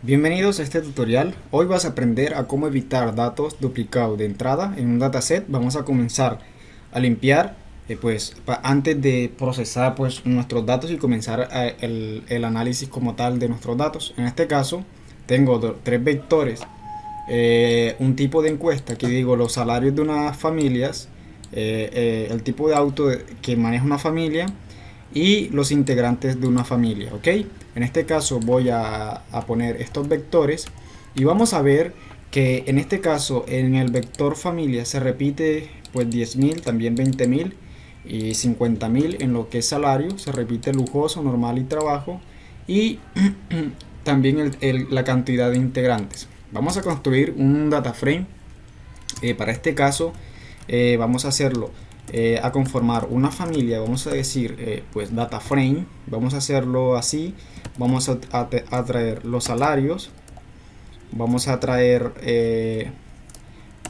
Bienvenidos a este tutorial. Hoy vas a aprender a cómo evitar datos duplicados de entrada en un dataset. Vamos a comenzar a limpiar eh, pues antes de procesar pues nuestros datos y comenzar eh, el, análisis como tal de nuestros datos. En este caso tengo tres vectores, eh, un tipo de encuesta que digo los salarios de unas familias, el tipo de auto que maneja una familia y los integrantes de una familia, ¿ok? En este caso voy a, poner estos vectores y vamos a ver que en este caso en el vector familia se repite pues 10.000, también 20.000 y 50.000 en lo que es salario, se repite lujoso, normal y trabajo y también la cantidad de integrantes. Vamos a construir un data frame, eh, para este caso eh, vamos a hacerlo eh, a conformar una familia, vamos a decir, eh, pues data frame, vamos a hacerlo así, vamos a, traer los salarios, vamos a traer eh,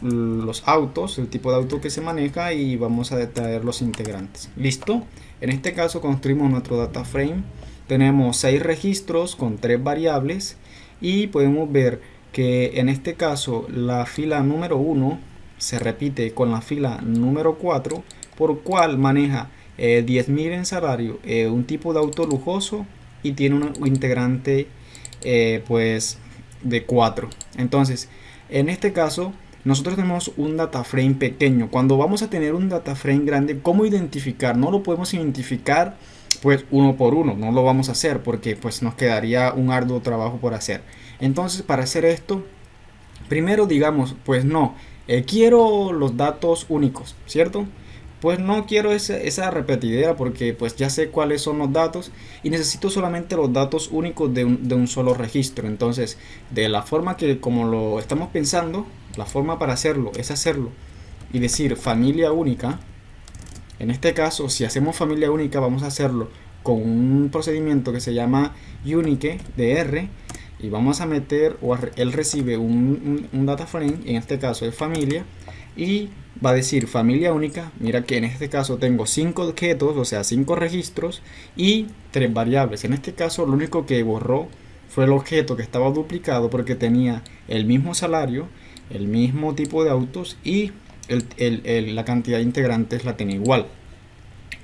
los autos, el tipo de auto que se maneja y vamos a traer los integrantes. ¿Listo? En este caso construimos nuestro data frame, tenemos seis registros con tres variables y podemos ver que en este caso la fila número 1 se repite con la fila número 4, por cual maneja eh, 10.000 en salario, eh, un tipo de auto lujoso y tiene un integrante eh, pues de 4. Entonces, en este caso, nosotros tenemos un data frame pequeño. Cuando vamos a tener un data frame grande, ¿cómo identificar? No lo podemos identificar pues uno por uno, no lo vamos a hacer porque pues nos quedaría un arduo trabajo por hacer. Entonces, para hacer esto, primero digamos, pues no, eh, quiero los datos únicos, ¿cierto? Pues no quiero esa, repetidera porque pues ya sé cuáles son los datos y necesito solamente los datos únicos de un, solo registro. Entonces, de la forma que como lo estamos pensando, la forma para hacerlo es hacerlo y decir familia única. En este caso, si hacemos familia única, vamos a hacerlo con un procedimiento que se llama unique de y vamos a meter o él recibe un, data frame en este caso es familia y va a decir familia única mira que en este caso tengo cinco objetos o sea cinco registros y tres variables. En este caso lo único que borró fue el objeto que estaba duplicado porque tenía el mismo salario el mismo tipo de autos y la cantidad de integrantes la tenía igual.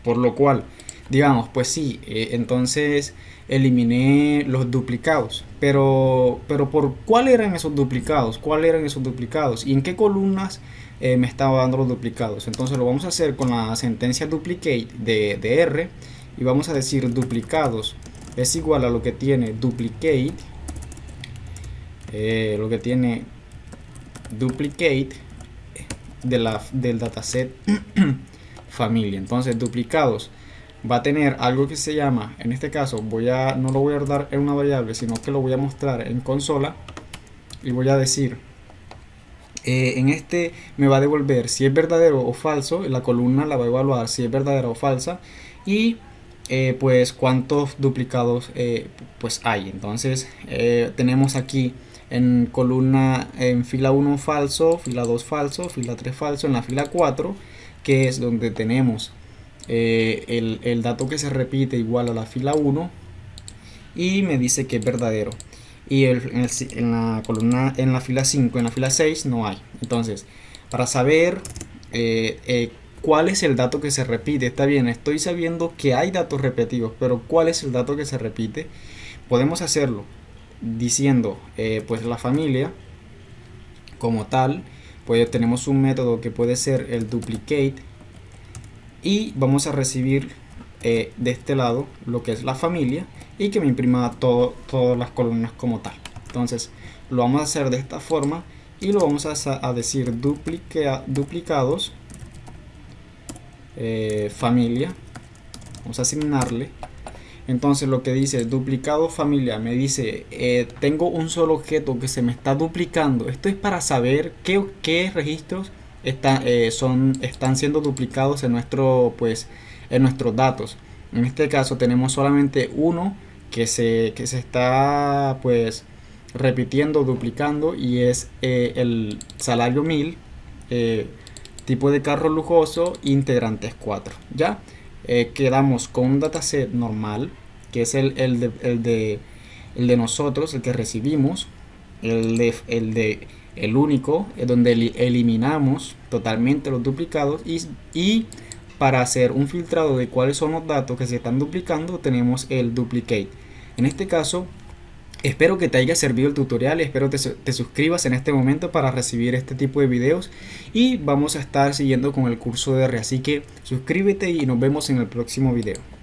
Por lo cual digamos pues sí eh, entonces eliminé los duplicados. Pero, pero ¿por cuál eran esos duplicados? ¿Cuál eran esos duplicados? ¿Y en qué columnas eh, me estaba dando los duplicados? Entonces lo vamos a hacer con la sentencia duplicate de, R y vamos a decir duplicados es igual a lo que tiene duplicate eh, lo que tiene duplicate de la, del dataset familia entonces duplicados va a tener algo que se llama, en este caso voy a, no lo voy a dar en una variable, sino que lo voy a mostrar en consola y voy a decir, eh, en este me va a devolver si es verdadero o falso, la columna la va a evaluar si es verdadera o falsa y eh, pues cuántos duplicados eh, pues hay. Entonces tenemos aquí en columna en fila 1 falso, fila 2 falso, fila 3 falso, en la fila 4 que es donde tenemos eh, el, dato que se repite igual a la fila 1 y me dice que es verdadero. Y en, la columna en la fila 5 en la fila 6 no hay. Entonces para saber eh, eh, cuál es el dato que se repite está bien estoy sabiendo que hay datos repetidos pero cuál es el dato que se repite podemos hacerlo diciendo pues la familia como tal pues tenemos un método que puede ser el duplicate y vamos a recibir eh, de este lado lo que es la familia y que me imprima todas las columnas como tal. Entonces lo vamos a hacer de esta forma y lo vamos a, decir duplicados eh, familia. Vamos a asignarle. Entonces lo que dice duplicado familia me dice eh, tengo un solo objeto que se me está duplicando. Esto es para saber qué, qué registros eh, son, están siendo duplicados en, nuestro, pues, en nuestros datos. En este caso tenemos solamente uno que se, que se está pues repitiendo, duplicando y es eh, el salario 1000, eh, tipo de carro lujoso, integrantes 4. Ya quedamos con un dataset normal que es el, el, de, el de el de nosotros, el que recibimos, el de, el de el único, es donde eliminamos totalmente los duplicados y, y para hacer un filtrado de cuáles son los datos que se están duplicando tenemos el duplicate. En este caso Espero que te haya servido el tutorial, espero te, te suscribas en este momento para recibir este tipo de videos y vamos a estar siguiendo con el curso de R, así que suscríbete y nos vemos en el próximo video.